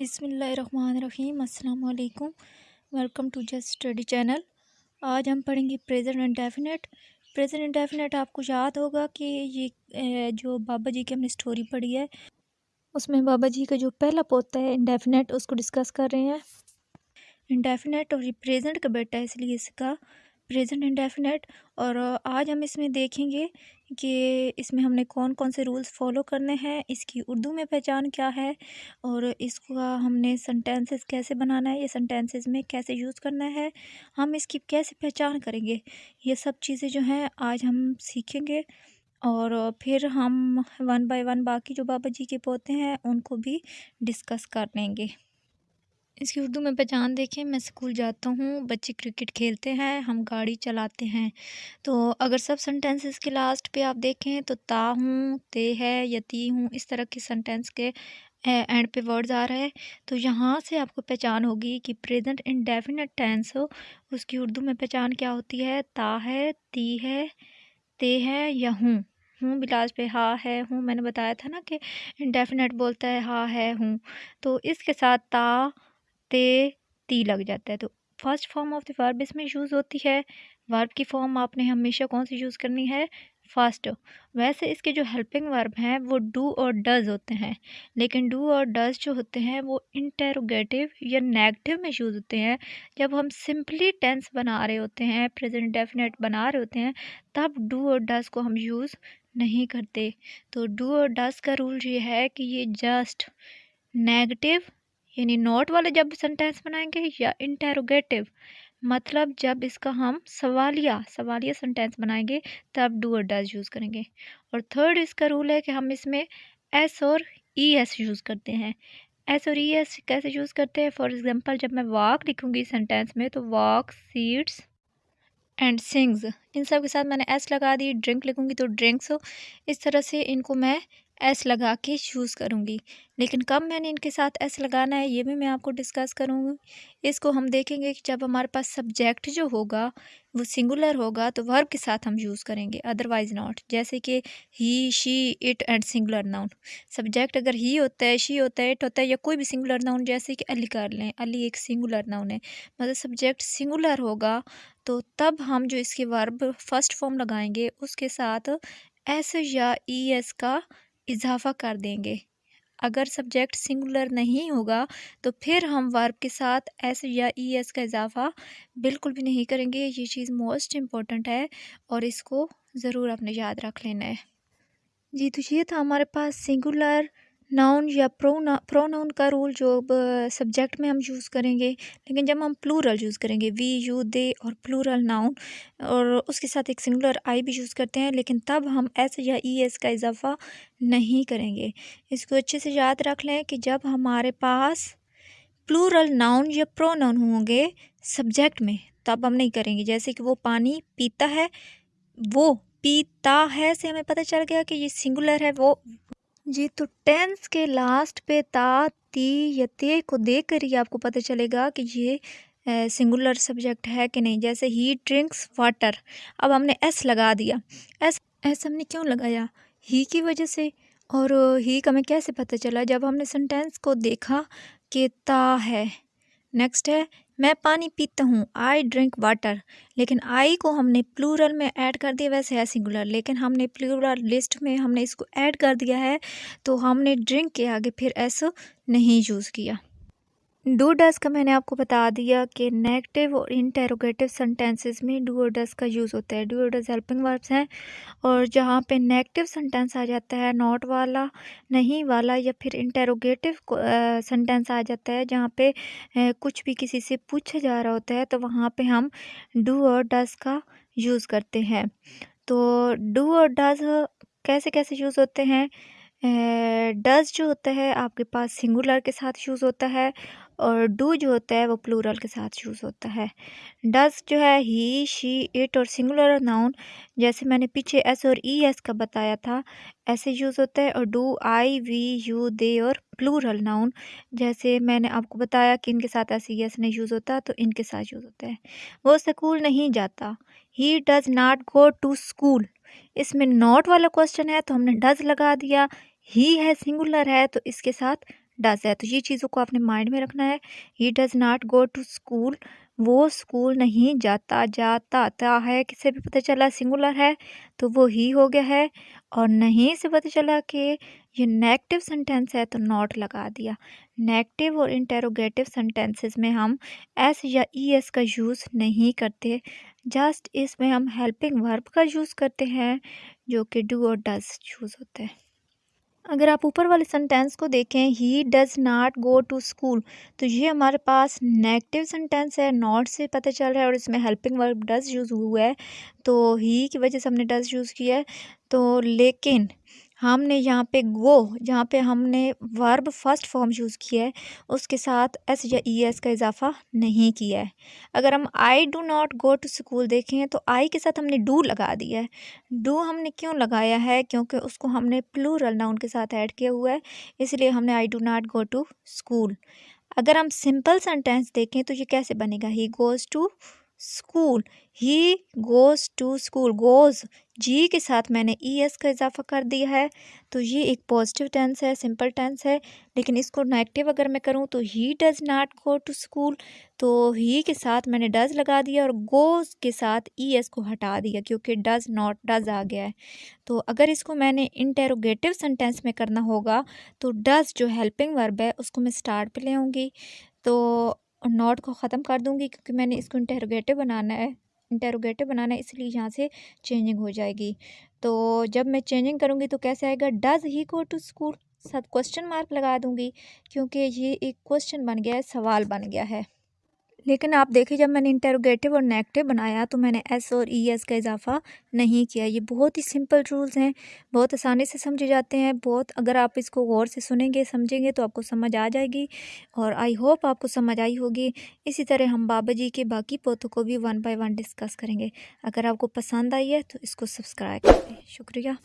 बिसमीम अल्लाम welcome to just study channel. आज हम पढ़ेंगे प्रेजेंट इंडेफिनेट प्रेजेंट इंडेफिनेट आपको याद होगा कि ये जो बाबा जी की हमने स्टोरी पढ़ी है, उसमें बाबा जी का जो पहला पोता है इंडेफिनेट उसको डिस्कस कर रहे हैं। इंडेफिनेट और ये प्रेजेंट का बेटा है, इसलिए इसका प्रेजेंट इंडेफिनेट और आज हम इसमें देखेंगे कि इसमें हमने कौन कौन से रूल्स फॉलो करने हैं, इसकी उर्दू में पहचान क्या है और इसका हमने सेंटेंसेस कैसे बनाना है, ये सेंटेंसेस में कैसे यूज़ करना है, हम इसकी कैसे पहचान करेंगे, ये सब चीज़ें जो हैं आज हम सीखेंगे और फिर हम वन बाय वन बाकी जो बाबा जी के पोते हैं उनको भी डिस्कस कर लेंगे। इसकी उर्दू में पहचान देखें, मैं स्कूल जाता हूँ, बच्चे क्रिकेट खेलते हैं, हम गाड़ी चलाते हैं। तो अगर सब सेंटेंसेस के लास्ट पे आप देखें तो ता हूँ, ते है यती हूँ, इस तरह के सेंटेंस के एंड पे वर्ड्स आ रहे हैं। तो यहाँ से आपको पहचान होगी कि प्रेजेंट इंडेफिनेट टेंस हो, उसकी उर्दू में पहचान क्या होती है? ता है, ती है, ते है, या हूँ। हूँ बिलाज पे हा है, हूँ मैंने बताया था ना कि इंडेफिनेट बोलता है, हा है, हूँ। तो इसके साथ ता ते ती लग जाता है। तो first form of the verb इसमें यूज़ होती है। वर्ब की फॉर्म आपने हमेशा कौन सी यूज़ करनी है? फास्ट वैसे इसके जो हेल्पिंग वर्ब हैं, वो डू और डज़ होते हैं। लेकिन डू और डज़ जो होते हैं, वो इंटेरोगेटिव या नेगेटिव में यूज़ होते हैं। जब हम सिंपली टेंस बना रहे होते हैं प्रेजेंट डेफिनेट बना रहे होते हैं, तब डू और डज़ को हम यूज़ नहीं करते। तो डू और डज़ का रूल ये है कि ये जस्ट नेगेटिव यानी नोट वाले जब सेंटेंस बनाएँगे, या इंटेरोगेटिव मतलब जब इसका हम सवालिया सवालिया सेंटेंस बनाएँगे, तब डू और डज यूज़ करेंगे। और थर्ड इसका रूल है कि हम इसमें एस और ई एस यूज़ करते हैं। एस और ई एस कैसे यूज़ करते हैं? फॉर एग्ज़ाम्पल जब मैं वॉक लिखूँगी सेंटेंस में तो वॉक सीड्स एंड सिंग्स इन सब के साथ मैंने एस लगा दी ड्रिंक लिखूँगी तो ड्रिंक्स इस तरह से इनको मैं एस लगा के यूज़ करूँगी। लेकिन कब मैंने इनके साथ एस लगाना है, ये भी मैं आपको डिस्कस करूँगी। इसको हम देखेंगे कि जब हमारे पास सब्जेक्ट जो होगा, वो सिंगुलर होगा तो वर्ब के साथ हम यूज़ करेंगे अदरवाइज़ नॉट जैसे कि he she it and singular noun subject अगर ही होता है शी होता है इट होता है, या कोई भी सिंगुलर नाउन जैसे कि अली कर लें, अली एक सिंगुलर नाउन है। मतलब सब्जेक्ट सिंगुलर होगा तो तब हम जो इसके वर्ब फ़र्स्ट फॉर्म लगाएँगे, उसके साथ एस या ई एस का इजाफ़ा कर देंगे। अगर सब्जेक्ट सिंगुलर नहीं होगा तो फिर हम वर्ब के साथ एस या ई एस का इजाफ़ा बिल्कुल भी नहीं करेंगे। ये चीज़ मोस्ट इंपॉर्टेंट है और इसको ज़रूर आपने याद रख लेना है। जी तो ये था हमारे पास सिंगुलर नाउन या प्रो प्रोनाउन का रूल जो सब्जेक्ट में हम यूज़ करेंगे, लेकिन जब हम प्लूरल यूज़ करेंगे वी यू दे और प्लूरल नाउन और उसके साथ एक सिंगुलर आई भी यूज़ करते हैं, लेकिन तब हम एस या ई एस का इजाफ़ा नहीं करेंगे। इसको अच्छे से याद रख लें कि जब हमारे पास प्लूरल नाउन या प्रोनाउन होंगे सब्जेक्ट में, तब हम नहीं करेंगे। जैसे कि वो पानी पीता है, वो पीता है से हमें पता चल गया कि ये सिंगुलर है, वो जी तो टेंस के लास्ट पे ता, ती या ते को देख कर ही आपको पता चलेगा कि ये सिंगुलर सब्जेक्ट है कि नहीं। जैसे ही ड्रिंक्स वाटर अब हमने एस लगा दिया। एस एस हमने क्यों लगाया? ही की वजह से। और ही का हमें कैसे पता चला? जब हमने सेंटेंस को देखा कि ता है। नेक्स्ट है मैं पानी पीता हूँ आई ड्रिंक वाटर लेकिन आई को हमने प्लूरल में ऐड कर दिया, वैसे है सिंगुलर लेकिन हमने प्लूरल लिस्ट में हमने इसको ऐड कर दिया है तो हमने ड्रिंक के आगे फिर ऐसा नहीं यूज़ किया। डू डस का मैंने आपको बता दिया कि नेगेटिव और इंटेरोगेटिव सेंटेंसेस में डू और डस का यूज़ होता है। डू और डस हेल्पिंग वर्ब्स हैं और जहाँ पे नेगेटिव सेंटेंस आ जाता है, नॉट वाला, नहीं वाला या फिर इंटेरोगेटिव सेंटेंस आ जाता है जहाँ पे कुछ भी किसी से पूछा जा रहा होता है तो वहाँ पे हम डू और डस का यूज़ करते हैं। तो डू और डस कैसे कैसे यूज़ होते हैं? डज जो होता है आपके पास सिंगुलर के साथ यूज़ होता है और डू जो होता है वो प्लूरल के साथ यूज़ होता है। डज जो है ही, शी, इट और सिंगुलर नाउन, जैसे मैंने पीछे एस और ई, एस का बताया था, ऐसे यूज़ होता है। और do, I, we, you, they और प्लूरल नाउन, जैसे मैंने आपको बताया कि इनके साथ ऐसे एस नहीं यूज़ होता तो इनके साथ यूज़ होता है। वो स्कूल नहीं जाता। He does not go to school. इसमें नॉट वाला क्वेश्चन है तो हमने डज लगा दिया। ही है सिंगुलर है तो इसके साथ डज है। तो ये चीज़ों को आपने माइंड में रखना है। He does not go to school वो स्कूल नहीं जाता जाता ता है। किसे भी पता चला सिंगुलर है तो वो ही हो गया है। और नहीं से पता चला कि ये नेगेटिव सेंटेंस है तो नॉट लगा दिया। नेगेटिव और इंटेरोगेटिव सेंटेंसेस में हम एस या ई एस का यूज़ नहीं करते। जस्ट इसमें हम हेल्पिंग वर्ब का यूज़ करते हैं, जो कि डू और डज यूज़ होते हैं। अगर आप ऊपर वाले सेंटेंस को देखें ही does not go to school तो ये हमारे पास नेगेटिव सेंटेंस है नॉट से पता चल रहा है और इसमें हेल्पिंग वर्ब डज़ यूज़ हुआ है। तो ही की वजह से हमने डज़ यूज़ किया है। तो लेकिन हमने यहाँ पे गो, जहाँ पे हमने वर्ब फ़र्स्ट फॉर्म यूज़ किया है, उसके साथ एस या ई एस का इजाफा नहीं किया है। अगर हम I do not go to school देखें तो आई के साथ हमने डू लगा दिया है। डू हमने क्यों लगाया है? क्योंकि उसको हमने प्लूरल नाउन के साथ ऐड किया हुआ है, इसलिए हमने I do not go to school अगर हम सिंपल सेंटेंस देखें तो ये कैसे बनेगा? He goes to school. He goes to school goes जी के साथ मैंने ई एस का इजाफा कर दिया है। तो ये एक पॉजिटिव टेंस है सिंपल टेंस है। लेकिन इसको नेगेटिव अगर मैं करूँ तो he does not go to school तो ही के साथ मैंने डज़ लगा दिया और गोज़ के साथ ई एस को हटा दिया क्योंकि डज़ नॉट डज़ आ गया है। तो अगर इसको मैंने इंटेरोगेटिव सेंटेंस में करना होगा तो डज़ जो हेल्पिंग वर्ब है उसको मैं स्टार्ट पे ले आऊँगी। तो और नॉट को ख़त्म कर दूँगी क्योंकि मैंने इसको इंटेरोगेटिव बनाना है। इंटेरोगेटिव बनाना है, इसलिए यहाँ से चेंजिंग हो जाएगी। तो जब मैं चेंजिंग करूँगी तो कैसे आएगा? Does he go to school सब क्वेश्चन मार्क लगा दूँगी क्योंकि ये एक क्वेश्चन बन गया है, सवाल बन गया है। लेकिन आप देखिए, जब मैंने इंटेरोगेटिव और नेगेटिव बनाया तो मैंने एस और ई एस का इजाफा नहीं किया। ये बहुत ही सिंपल रूल्स हैं, बहुत आसानी से समझे जाते हैं, बहुत अगर आप इसको गौर से सुनेंगे, समझेंगे तो आपको समझ आ जाएगी और आई होप आपको समझ आई होगी। इसी तरह हम बाबा जी के बाकी पोतों को भी वन बाय वन डिस्कस करेंगे। अगर आपको पसंद आई है तो इसको सब्सक्राइब करें शुक्रिया।